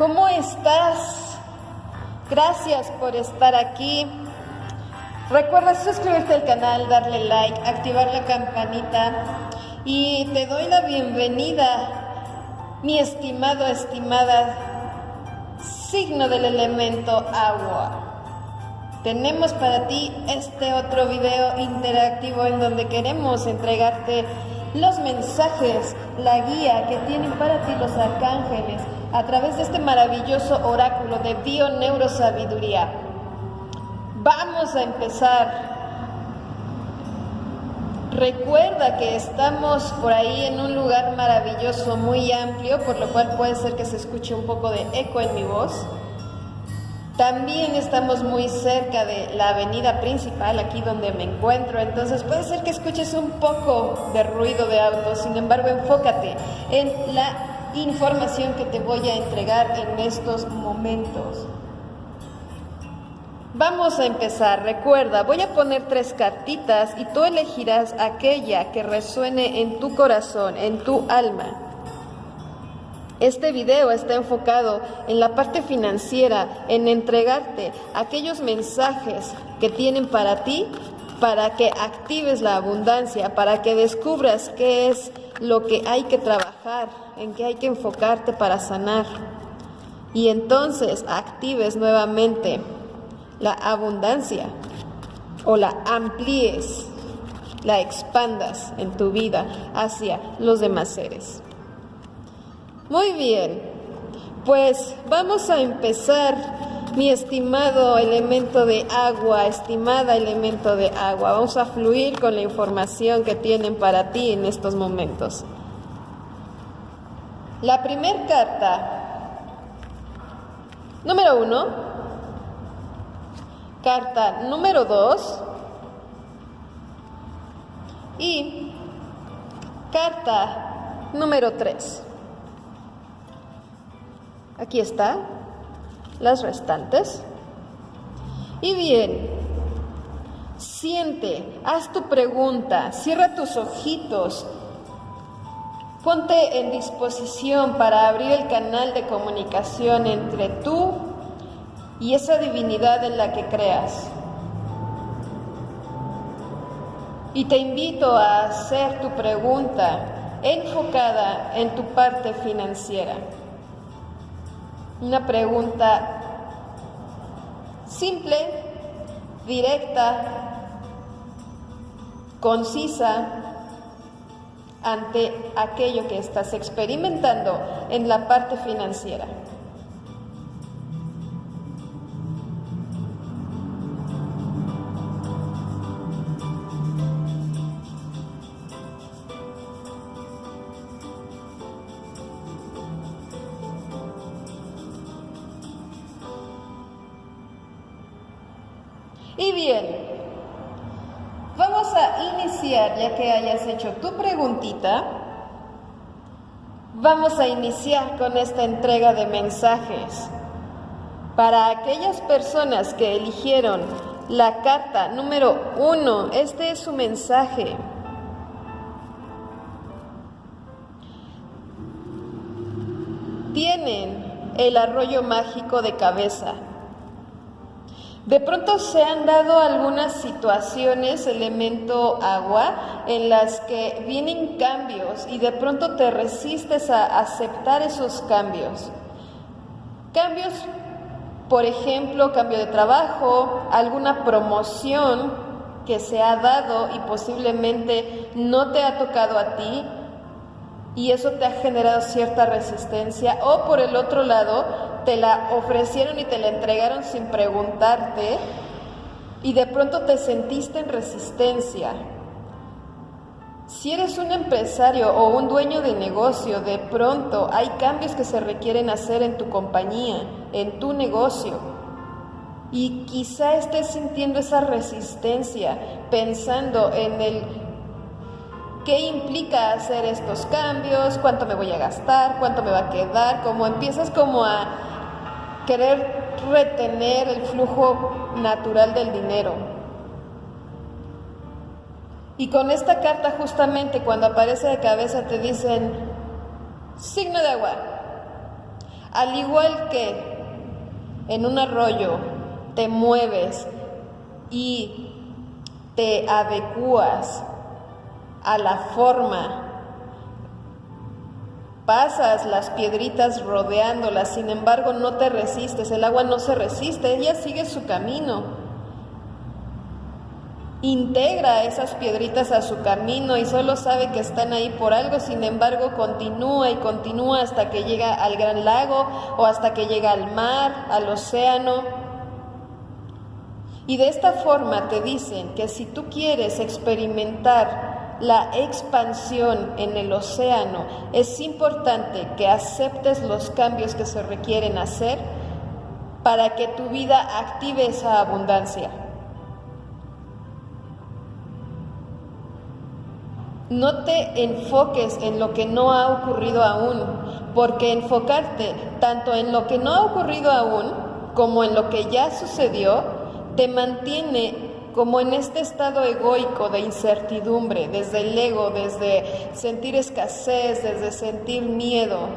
¿cómo estás? Gracias por estar aquí. Recuerda suscribirte al canal, darle like, activar la campanita y te doy la bienvenida, mi estimado, estimada, signo del elemento agua. Tenemos para ti este otro video interactivo en donde queremos entregarte los mensajes, la guía que tienen para ti los arcángeles a través de este maravilloso oráculo de bio-neurosabiduría. Vamos a empezar. Recuerda que estamos por ahí en un lugar maravilloso, muy amplio, por lo cual puede ser que se escuche un poco de eco en mi voz. También estamos muy cerca de la avenida principal, aquí donde me encuentro, entonces puede ser que escuches un poco de ruido de autos, sin embargo enfócate en la información que te voy a entregar en estos momentos. Vamos a empezar, recuerda, voy a poner tres cartitas y tú elegirás aquella que resuene en tu corazón, en tu alma. Este video está enfocado en la parte financiera, en entregarte aquellos mensajes que tienen para ti, para que actives la abundancia, para que descubras qué es lo que hay que trabajar, en qué hay que enfocarte para sanar. Y entonces actives nuevamente la abundancia o la amplíes, la expandas en tu vida hacia los demás seres. Muy bien, pues vamos a empezar, mi estimado elemento de agua, estimada elemento de agua. Vamos a fluir con la información que tienen para ti en estos momentos. La primera carta, número uno, carta número dos y carta número tres. Aquí está, las restantes. Y bien, siente, haz tu pregunta, cierra tus ojitos, ponte en disposición para abrir el canal de comunicación entre tú y esa divinidad en la que creas. Y te invito a hacer tu pregunta enfocada en tu parte financiera. Una pregunta simple, directa, concisa ante aquello que estás experimentando en la parte financiera. Tu preguntita, vamos a iniciar con esta entrega de mensajes. Para aquellas personas que eligieron la carta número uno, este es su mensaje. Tienen el arroyo mágico de cabeza. De pronto se han dado algunas situaciones, elemento agua, en las que vienen cambios y de pronto te resistes a aceptar esos cambios. Cambios, por ejemplo, cambio de trabajo, alguna promoción que se ha dado y posiblemente no te ha tocado a ti, y eso te ha generado cierta resistencia o por el otro lado te la ofrecieron y te la entregaron sin preguntarte y de pronto te sentiste en resistencia. Si eres un empresario o un dueño de negocio, de pronto hay cambios que se requieren hacer en tu compañía, en tu negocio. Y quizá estés sintiendo esa resistencia, pensando en el ¿Qué implica hacer estos cambios? ¿Cuánto me voy a gastar? ¿Cuánto me va a quedar? Como empiezas como a querer retener el flujo natural del dinero. Y con esta carta justamente cuando aparece de cabeza te dicen, signo de agua, Al igual que en un arroyo te mueves y te adecuas a la forma, pasas las piedritas rodeándolas, sin embargo no te resistes, el agua no se resiste, ella sigue su camino integra esas piedritas a su camino y solo sabe que están ahí por algo, sin embargo continúa y continúa hasta que llega al gran lago o hasta que llega al mar, al océano. Y de esta forma te dicen que si tú quieres experimentar la expansión en el océano, es importante que aceptes los cambios que se requieren hacer para que tu vida active esa abundancia. No te enfoques en lo que no ha ocurrido aún, porque enfocarte tanto en lo que no ha ocurrido aún como en lo que ya sucedió, te mantiene como en este estado egoico de incertidumbre, desde el ego, desde sentir escasez, desde sentir miedo,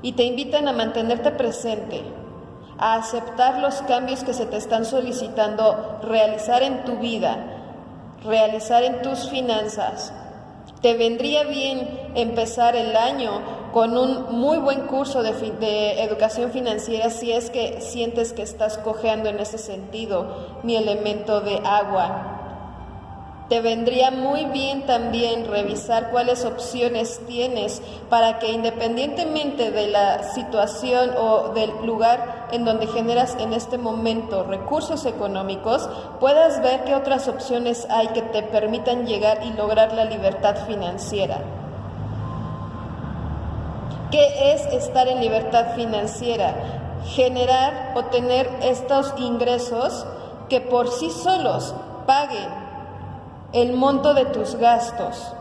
y te invitan a mantenerte presente, a aceptar los cambios que se te están solicitando realizar en tu vida, realizar en tus finanzas, te vendría bien empezar el año con un muy buen curso de, educación financiera si es que sientes que estás cojeando en ese sentido mi elemento de agua. Te vendría muy bien también revisar cuáles opciones tienes para que independientemente de la situación o del lugar en donde generas en este momento recursos económicos, puedas ver qué otras opciones hay que te permitan llegar y lograr la libertad financiera. ¿Qué es estar en libertad financiera? Generar o tener estos ingresos que por sí solos paguen el monto de tus gastos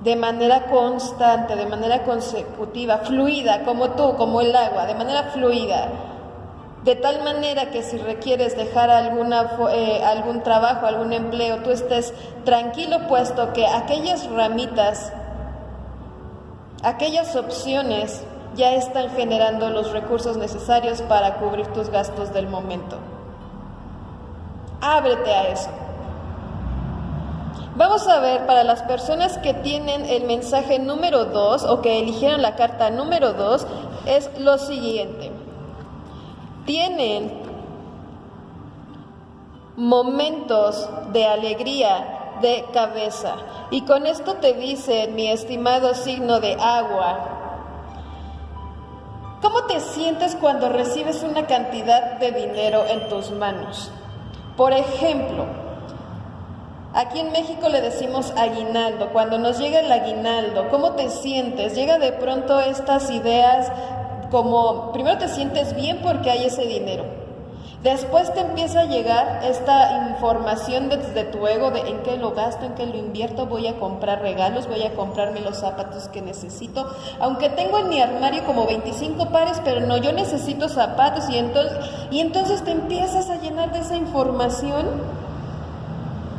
de manera constante, de manera consecutiva, fluida, como tú, como el agua, de manera fluida. De tal manera que si requieres dejar eh, algún trabajo, algún empleo, tú estés tranquilo puesto que aquellas ramitas, aquellas opciones ya están generando los recursos necesarios para cubrir tus gastos del momento. Ábrete a eso. Vamos a ver para las personas que tienen el mensaje número 2 o que eligieron la carta número 2, es lo siguiente. Tienen momentos de alegría de cabeza. Y con esto te dice, mi estimado signo de agua, ¿cómo te sientes cuando recibes una cantidad de dinero en tus manos? Por ejemplo, aquí en México le decimos aguinaldo. Cuando nos llega el aguinaldo, ¿cómo te sientes? Llega de pronto estas ideas como, primero te sientes bien porque hay ese dinero. Después te empieza a llegar esta información desde tu ego de en qué lo gasto, en qué lo invierto, voy a comprar regalos, voy a comprarme los zapatos que necesito, aunque tengo en mi armario como 25 pares, pero no, yo necesito zapatos y entonces, y entonces te empiezas a llenar de esa información,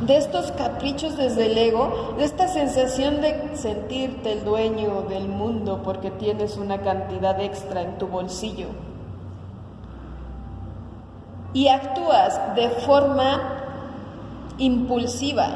de estos caprichos desde el ego, de esta sensación de sentirte el dueño del mundo porque tienes una cantidad extra en tu bolsillo y actúas de forma impulsiva.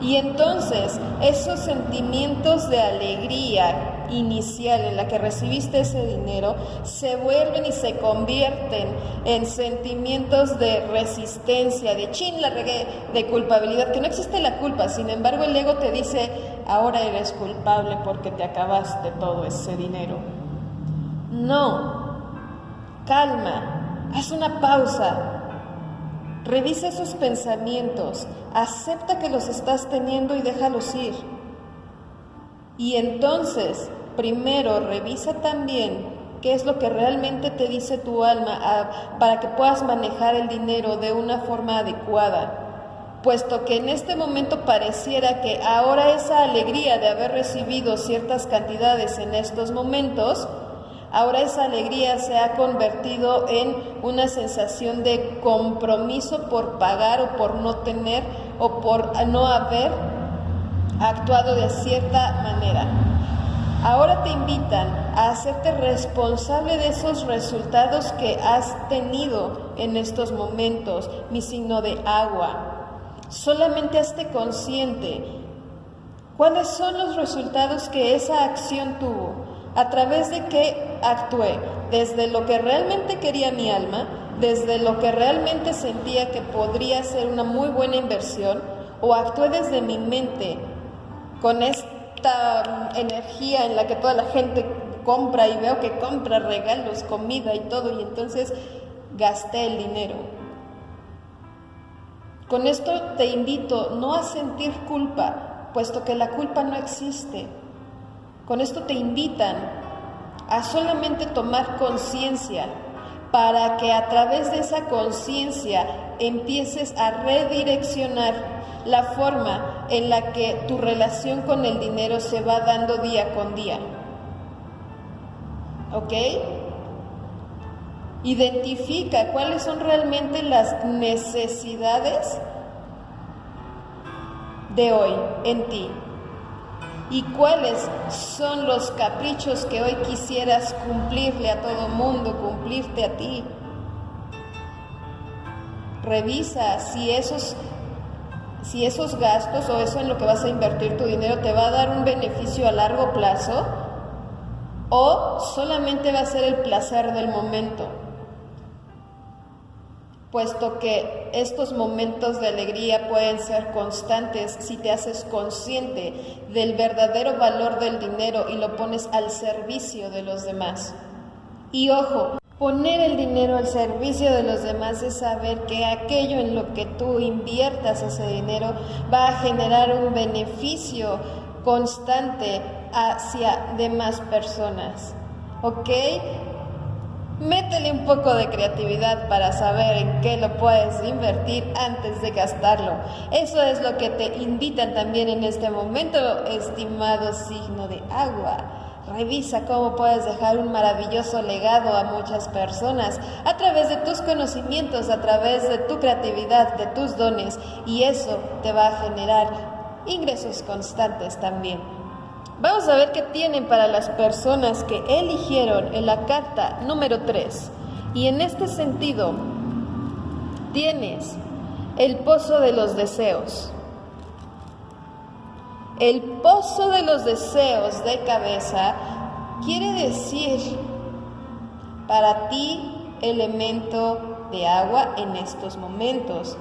Y entonces esos sentimientos de alegría inicial en la que recibiste ese dinero se vuelven y se convierten en sentimientos de resistencia, de chin, la regué, de culpabilidad, que no existe la culpa, sin embargo el ego te dice, ahora eres culpable porque te acabaste todo ese dinero. No, Calma, haz una pausa, revisa esos pensamientos, acepta que los estás teniendo y déjalos ir. Y entonces, primero, revisa también qué es lo que realmente te dice tu alma ah, para que puedas manejar el dinero de una forma adecuada, puesto que en este momento pareciera que ahora esa alegría de haber recibido ciertas cantidades en estos momentos, Ahora esa alegría se ha convertido en una sensación de compromiso por pagar o por no tener o por no haber actuado de cierta manera. Ahora te invitan a hacerte responsable de esos resultados que has tenido en estos momentos, mi signo de agua. Solamente hazte consciente cuáles son los resultados que esa acción tuvo, a través de qué actué, desde lo que realmente quería mi alma, desde lo que realmente sentía que podría ser una muy buena inversión, o actué desde mi mente con esta energía en la que toda la gente compra y veo que compra regalos, comida y todo, y entonces gasté el dinero. Con esto te invito no a sentir culpa, puesto que la culpa no existe. Con esto te invitan a solamente tomar conciencia para que a través de esa conciencia empieces a redireccionar la forma en la que tu relación con el dinero se va dando día con día. ¿Ok? Identifica cuáles son realmente las necesidades de hoy en ti y cuáles son los caprichos que hoy quisieras cumplirle a todo mundo, cumplirte a ti. Revisa si esos si esos gastos o eso en lo que vas a invertir tu dinero te va a dar un beneficio a largo plazo o solamente va a ser el placer del momento. Puesto que estos momentos de alegría pueden ser constantes si te haces consciente del verdadero valor del dinero y lo pones al servicio de los demás. Y ojo, Poner el dinero al servicio de los demás es saber que aquello en lo que tú inviertas ese dinero va a generar un beneficio constante hacia demás personas. ¿Ok? Métele un poco de creatividad para saber en qué lo puedes invertir antes de gastarlo. Eso es lo que te invitan también en este momento, estimado signo de agua. Revisa cómo puedes dejar un maravilloso legado a muchas personas a través de tus conocimientos, a través de tu creatividad, de tus dones y eso te va a generar ingresos constantes también. Vamos a ver qué tienen para las personas que eligieron en la carta número 3. Y en este sentido, tienes el pozo de los deseos. El pozo de los deseos de cabeza quiere decir para ti elemento de agua en estos momentos,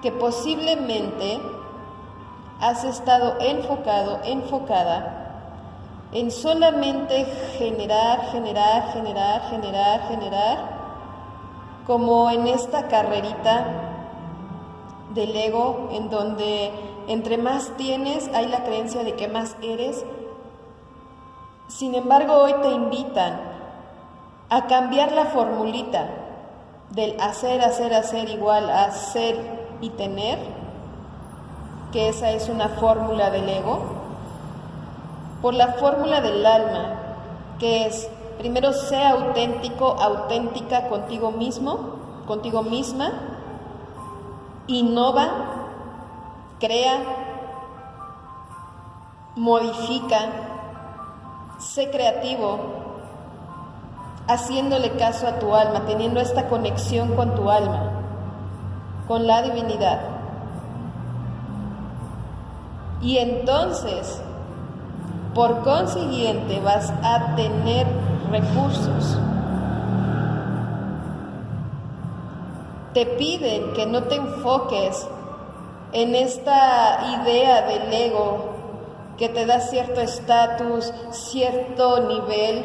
que posiblemente has estado enfocado, enfocada en solamente generar, generar, generar, generar, generar, como en esta carrerita del ego en donde entre más tienes, hay la creencia de que más eres. Sin embargo, hoy te invitan a cambiar la formulita del hacer, hacer, hacer igual a ser y tener, que esa es una fórmula del ego, por la fórmula del alma, que es primero sea auténtico, auténtica contigo mismo, contigo misma, innova, crea, modifica, sé creativo, haciéndole caso a tu alma, teniendo esta conexión con tu alma, con la divinidad. Y entonces, por consiguiente, vas a tener recursos. Te piden que no te enfoques en esta idea del ego que te da cierto estatus, cierto nivel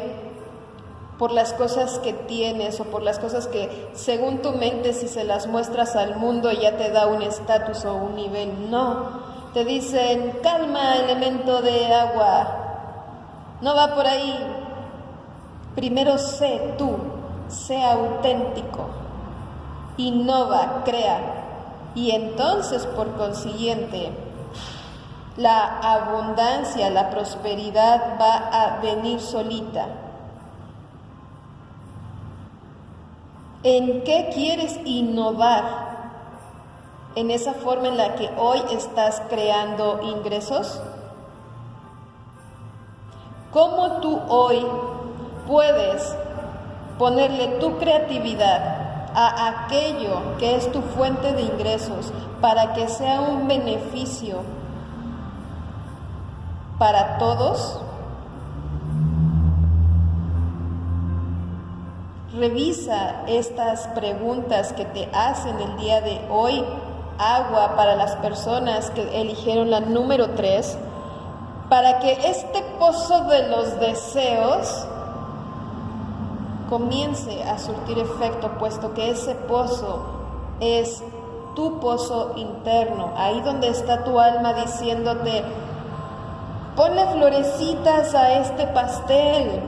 por las cosas que tienes o por las cosas que según tu mente si se las muestras al mundo ya te da un estatus o un nivel. No, te dicen, calma elemento de agua, no va por ahí. Primero sé tú, sé auténtico, innova, crea, y entonces por consiguiente la abundancia, la prosperidad va a venir solita. ¿En qué quieres innovar? En esa forma en la que hoy estás creando ingresos? ¿Cómo tú hoy puedes ponerle tu creatividad a aquello que es tu fuente de ingresos para que sea un beneficio para todos? Revisa estas preguntas que te hacen el día de hoy. Agua para las personas que eligieron la número 3 para que este pozo de los deseos comience a surtir efecto, puesto que ese pozo es tu pozo interno, ahí donde está tu alma diciéndote, ponle florecitas a este pastel,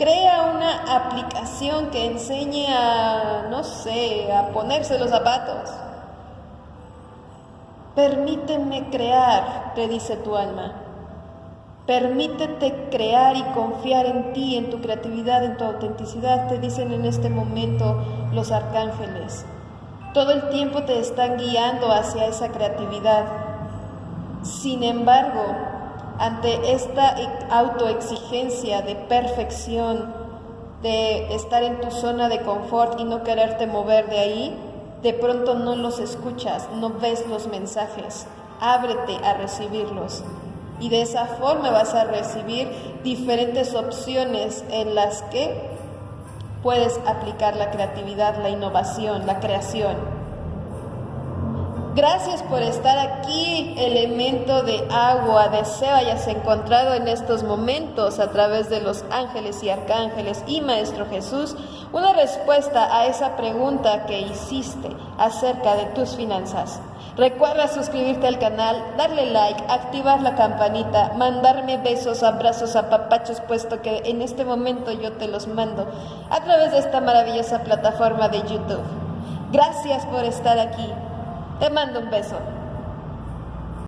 crea una aplicación que enseñe a, no sé, a ponerse los zapatos. Permíteme crear, te dice tu alma. Permítete crear y confiar en ti, en tu creatividad, en tu autenticidad, te dicen en este momento los arcángeles. Todo el tiempo te están guiando hacia esa creatividad. Sin embargo, ante esta autoexigencia de perfección, de estar en tu zona de confort y no quererte mover de ahí, de pronto no los escuchas, no ves los mensajes. Ábrete a recibirlos. Y de esa forma vas a recibir diferentes opciones en las que puedes aplicar la creatividad, la innovación, la creación. Gracias por estar aquí, elemento de agua. Deseo hayas encontrado en estos momentos a través de los ángeles y arcángeles y Maestro Jesús una respuesta a esa pregunta que hiciste acerca de tus finanzas. Recuerda suscribirte al canal, darle like, activar la campanita, mandarme besos, abrazos, apapachos, puesto que en este momento yo te los mando a través de esta maravillosa plataforma de YouTube. Gracias por estar aquí. Te mando un beso.